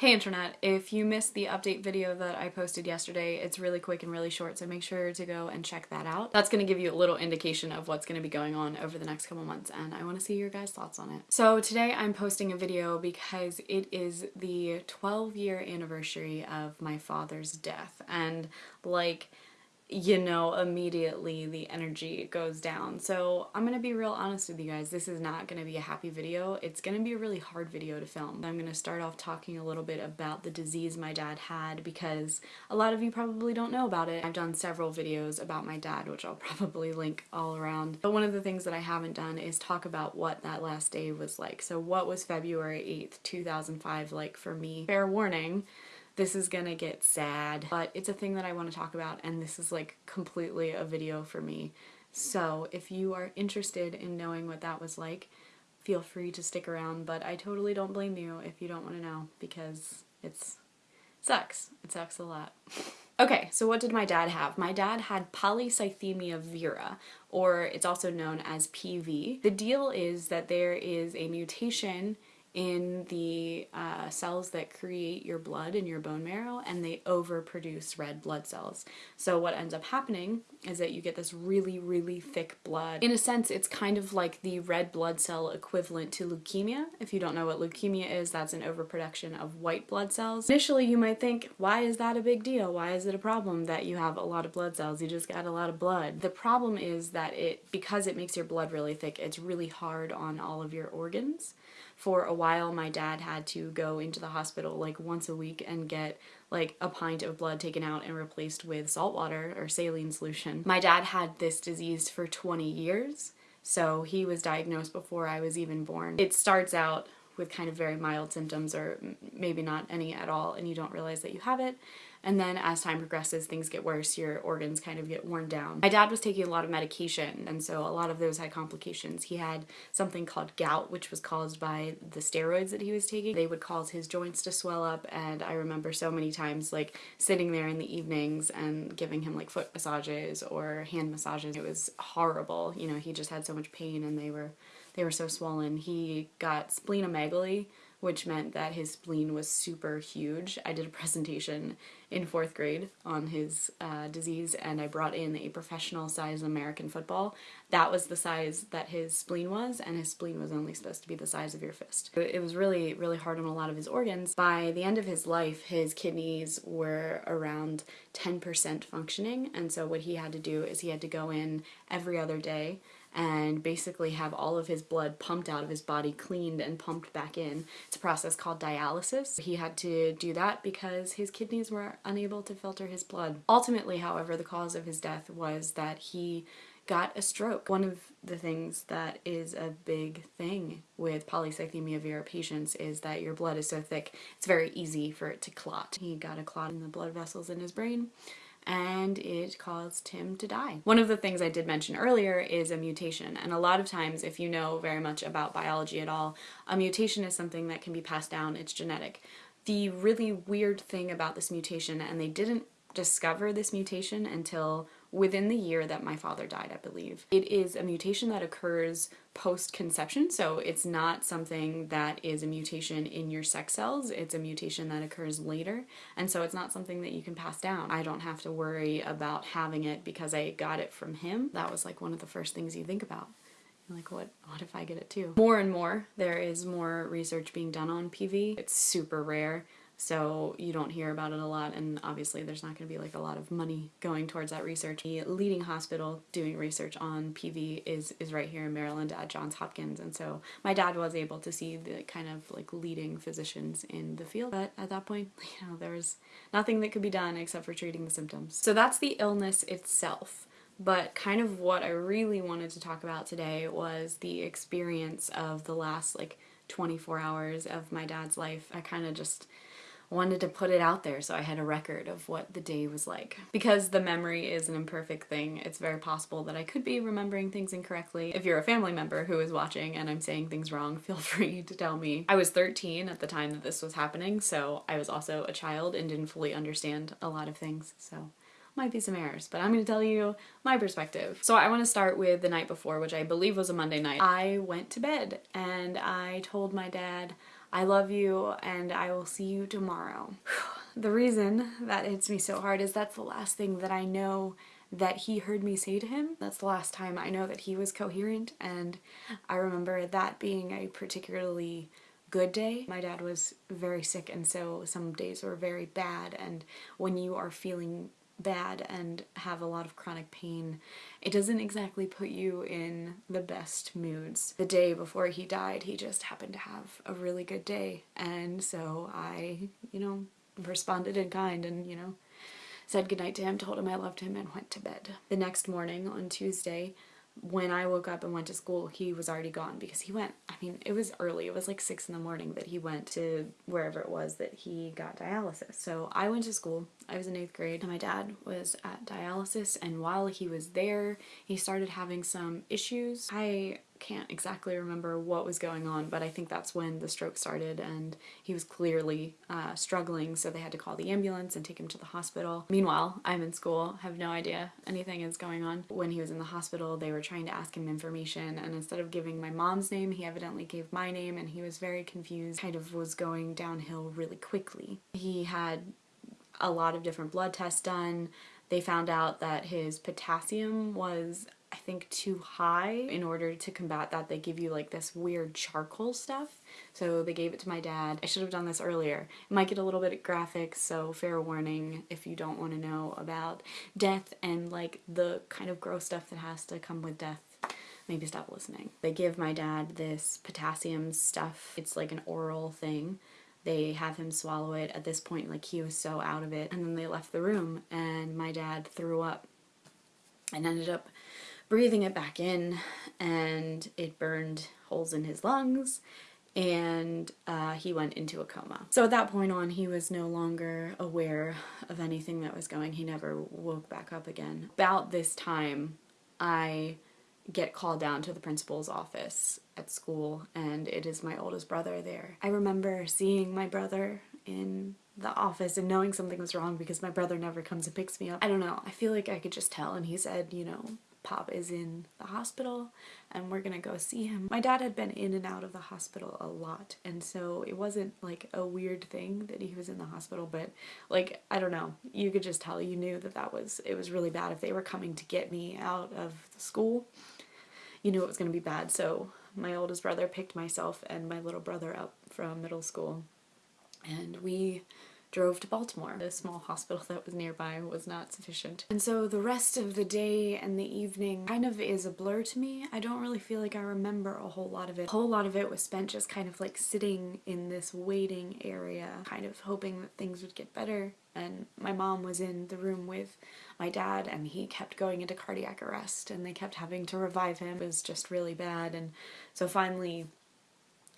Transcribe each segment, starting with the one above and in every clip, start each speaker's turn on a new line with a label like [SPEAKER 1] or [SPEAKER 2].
[SPEAKER 1] Hey internet, if you missed the update video that I posted yesterday, it's really quick and really short, so make sure to go and check that out. That's going to give you a little indication of what's going to be going on over the next couple months, and I want to see your guys' thoughts on it. So today I'm posting a video because it is the 12 year anniversary of my father's death, and like you know, immediately the energy goes down. So I'm gonna be real honest with you guys. This is not gonna be a happy video. It's gonna be a really hard video to film. I'm gonna start off talking a little bit about the disease my dad had because a lot of you probably don't know about it. I've done several videos about my dad, which I'll probably link all around. But one of the things that I haven't done is talk about what that last day was like. So what was February 8th, 2005 like for me? Fair warning, this is gonna get sad, but it's a thing that I want to talk about and this is like completely a video for me. So if you are interested in knowing what that was like, feel free to stick around, but I totally don't blame you if you don't want to know because it's it sucks. It sucks a lot. Okay, so what did my dad have? My dad had polycythemia vera, or it's also known as PV. The deal is that there is a mutation in the uh, cells that create your blood in your bone marrow and they overproduce red blood cells. So what ends up happening is that you get this really, really thick blood. In a sense, it's kind of like the red blood cell equivalent to leukemia. If you don't know what leukemia is, that's an overproduction of white blood cells. Initially, you might think, why is that a big deal? Why is it a problem that you have a lot of blood cells? You just got a lot of blood. The problem is that it, because it makes your blood really thick, it's really hard on all of your organs for a while my dad had to go into the hospital like once a week and get like a pint of blood taken out and replaced with salt water or saline solution. My dad had this disease for 20 years, so he was diagnosed before I was even born. It starts out with kind of very mild symptoms or maybe not any at all and you don't realize that you have it and then as time progresses, things get worse, your organs kind of get worn down. My dad was taking a lot of medication, and so a lot of those had complications. He had something called gout, which was caused by the steroids that he was taking. They would cause his joints to swell up, and I remember so many times like sitting there in the evenings and giving him like foot massages or hand massages. It was horrible. You know, he just had so much pain and they were they were so swollen. He got splenomegaly, which meant that his spleen was super huge. I did a presentation in fourth grade on his uh, disease and I brought in a professional size American football. That was the size that his spleen was and his spleen was only supposed to be the size of your fist. It was really, really hard on a lot of his organs. By the end of his life, his kidneys were around 10% functioning and so what he had to do is he had to go in every other day and basically have all of his blood pumped out of his body, cleaned and pumped back in. It's a process called dialysis. He had to do that because his kidneys were unable to filter his blood. Ultimately, however, the cause of his death was that he got a stroke. One of the things that is a big thing with polycythemia vera patients is that your blood is so thick, it's very easy for it to clot. He got a clot in the blood vessels in his brain and it caused him to die. One of the things I did mention earlier is a mutation and a lot of times if you know very much about biology at all, a mutation is something that can be passed down, it's genetic. The really weird thing about this mutation, and they didn't discover this mutation until within the year that my father died, I believe. It is a mutation that occurs post-conception, so it's not something that is a mutation in your sex cells, it's a mutation that occurs later, and so it's not something that you can pass down. I don't have to worry about having it because I got it from him. That was like one of the first things you think about. like, what, what if I get it too? More and more, there is more research being done on PV. It's super rare so you don't hear about it a lot and obviously there's not going to be like a lot of money going towards that research. The leading hospital doing research on PV is, is right here in Maryland at Johns Hopkins and so my dad was able to see the kind of like leading physicians in the field but at that point you know there was nothing that could be done except for treating the symptoms. So that's the illness itself but kind of what I really wanted to talk about today was the experience of the last like 24 hours of my dad's life. I kind of just wanted to put it out there so I had a record of what the day was like. Because the memory is an imperfect thing, it's very possible that I could be remembering things incorrectly. If you're a family member who is watching and I'm saying things wrong, feel free to tell me. I was 13 at the time that this was happening, so I was also a child and didn't fully understand a lot of things, so might be some errors, but I'm going to tell you my perspective. So I want to start with the night before, which I believe was a Monday night. I went to bed and I told my dad I love you and I will see you tomorrow. the reason that hits me so hard is that's the last thing that I know that he heard me say to him. That's the last time I know that he was coherent and I remember that being a particularly good day. My dad was very sick and so some days were very bad and when you are feeling bad and have a lot of chronic pain, it doesn't exactly put you in the best moods. The day before he died, he just happened to have a really good day and so I, you know, responded in kind and, you know, said goodnight to him, told him I loved him and went to bed. The next morning on Tuesday, when I woke up and went to school, he was already gone because he went, I mean, it was early. It was like six in the morning that he went to wherever it was that he got dialysis. So I went to school. I was in eighth grade and my dad was at dialysis. And while he was there, he started having some issues. I can't exactly remember what was going on, but I think that's when the stroke started and he was clearly uh, struggling, so they had to call the ambulance and take him to the hospital. Meanwhile, I'm in school, have no idea anything is going on. When he was in the hospital, they were trying to ask him information, and instead of giving my mom's name, he evidently gave my name, and he was very confused, kind of was going downhill really quickly. He had a lot of different blood tests done. They found out that his potassium was I think too high. In order to combat that, they give you like this weird charcoal stuff. So they gave it to my dad. I should have done this earlier. It might get a little bit graphic, so fair warning if you don't want to know about death and like the kind of gross stuff that has to come with death maybe stop listening. They give my dad this potassium stuff. It's like an oral thing. They have him swallow it. At this point, like he was so out of it. And then they left the room and my dad threw up and ended up breathing it back in and it burned holes in his lungs and uh, he went into a coma. So at that point on, he was no longer aware of anything that was going. He never woke back up again. About this time, I get called down to the principal's office at school and it is my oldest brother there. I remember seeing my brother in the office and knowing something was wrong because my brother never comes and picks me up. I don't know, I feel like I could just tell and he said, you know, Pop is in the hospital and we're gonna go see him. My dad had been in and out of the hospital a lot and so it wasn't like a weird thing that he was in the hospital but like I don't know you could just tell you knew that that was it was really bad if they were coming to get me out of the school you knew it was gonna be bad so my oldest brother picked myself and my little brother up from middle school and we drove to Baltimore. The small hospital that was nearby was not sufficient. And so the rest of the day and the evening kind of is a blur to me. I don't really feel like I remember a whole lot of it. A whole lot of it was spent just kind of like sitting in this waiting area, kind of hoping that things would get better. And my mom was in the room with my dad and he kept going into cardiac arrest and they kept having to revive him. It was just really bad. And so finally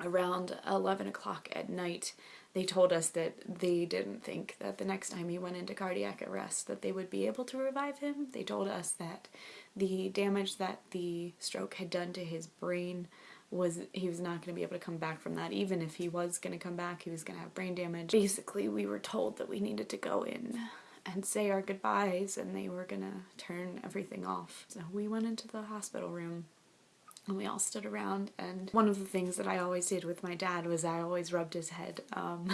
[SPEAKER 1] around 11 o'clock at night they told us that they didn't think that the next time he went into cardiac arrest that they would be able to revive him. They told us that the damage that the stroke had done to his brain was he was not going to be able to come back from that. Even if he was going to come back, he was going to have brain damage. Basically, we were told that we needed to go in and say our goodbyes and they were going to turn everything off. So we went into the hospital room and we all stood around and one of the things that I always did with my dad was I always rubbed his head. Um,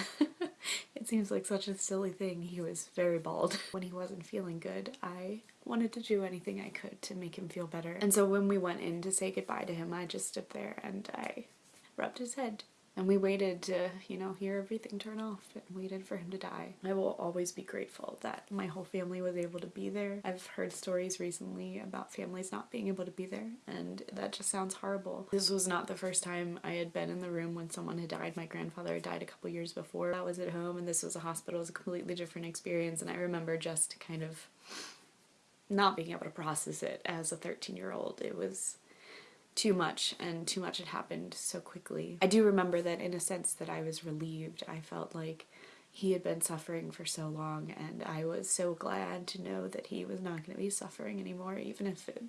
[SPEAKER 1] it seems like such a silly thing. He was very bald. When he wasn't feeling good, I wanted to do anything I could to make him feel better. And so when we went in to say goodbye to him, I just stood there and I rubbed his head and we waited to, you know, hear everything turn off and waited for him to die. I will always be grateful that my whole family was able to be there. I've heard stories recently about families not being able to be there and that just sounds horrible. This was not the first time I had been in the room when someone had died. My grandfather had died a couple years before. I was at home and this was a hospital. It was a completely different experience and I remember just kind of not being able to process it as a 13 year old. It was too much and too much had happened so quickly. I do remember that in a sense that I was relieved. I felt like he had been suffering for so long and I was so glad to know that he was not going to be suffering anymore even if it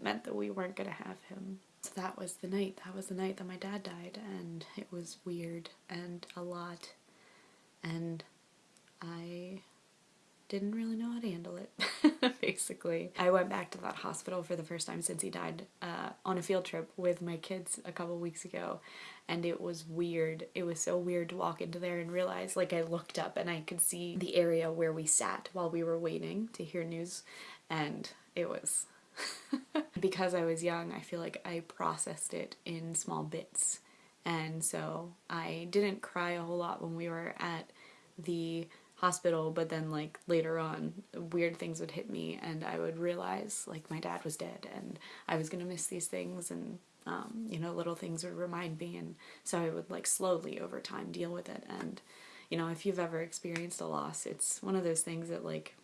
[SPEAKER 1] meant that we weren't going to have him. So that was the night. That was the night that my dad died and it was weird and a lot and I didn't really know how to handle it basically. I went back to that hospital for the first time since he died uh, on a field trip with my kids a couple weeks ago and it was weird. It was so weird to walk into there and realize like I looked up and I could see the area where we sat while we were waiting to hear news and it was because I was young I feel like I processed it in small bits and so I didn't cry a whole lot when we were at the hospital but then like later on weird things would hit me and I would realize like my dad was dead and I was gonna miss these things and um, you know little things would remind me and so I would like slowly over time deal with it and you know if you've ever experienced a loss it's one of those things that like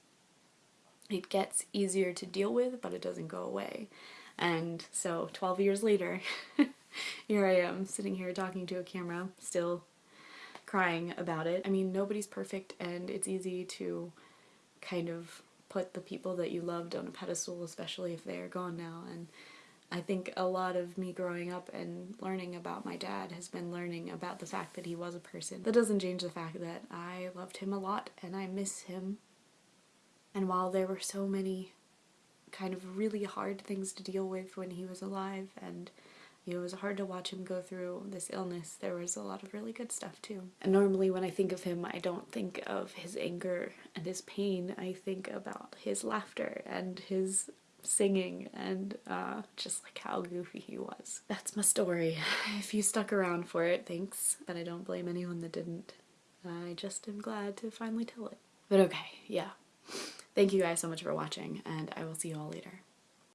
[SPEAKER 1] it gets easier to deal with but it doesn't go away. And so 12 years later here I am sitting here talking to a camera still crying about it. I mean, nobody's perfect and it's easy to kind of put the people that you loved on a pedestal, especially if they are gone now. And I think a lot of me growing up and learning about my dad has been learning about the fact that he was a person. That doesn't change the fact that I loved him a lot and I miss him. And while there were so many kind of really hard things to deal with when he was alive and it was hard to watch him go through this illness. There was a lot of really good stuff too. And normally when I think of him, I don't think of his anger and his pain. I think about his laughter and his singing and uh, just like how goofy he was. That's my story. If you stuck around for it, thanks. But I don't blame anyone that didn't. I just am glad to finally tell it. But okay, yeah. Thank you guys so much for watching and I will see you all later.